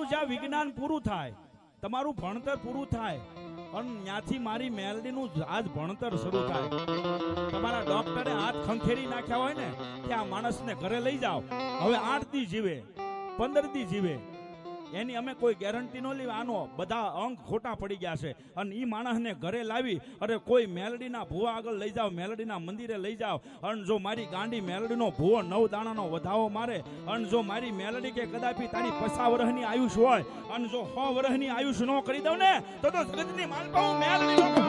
તમારું જ્યાં વિજ્ઞાન પૂરું થાય, તમારું ભણતર પૂરું થાય, અને ત્યાંથી મારી મેલડીનું આજ ભણતર શરૂ થાય. તમારા ડોક્ટરે હાથ ખંખેરી નાખ્યા હોય ને, કે આ માણસને ઘરે લઈ જાઓ. હવે આઠ દી જીવે, પંદર દી જીવે એની અમે કોઈ ગેરંટી ન લેવી આનો બધા અંક ખોટા પડી ગયા છે અને એ માણસને ઘરે લાવી, અરે કોઈ મેલડીના ભૂવા આગળ લઈ જાઓ, મેલડીના મંદિરે લઈ જાઓ અને જો મારી ગાંડી મેલડીનો ભૂવો નવ દાણાનો વધાવો મારે, અને જો મારી મેલડી કે કદાપી તારી પસા વર્ષની આયુષ હોય, અને જો સો વર્ષની આયુષ ન કરી દઉં ને, તો તો જગતની માલપા હું મેલડી નો કહેવામાં.